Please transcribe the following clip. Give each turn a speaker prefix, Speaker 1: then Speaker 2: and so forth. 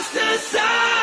Speaker 1: just a sign.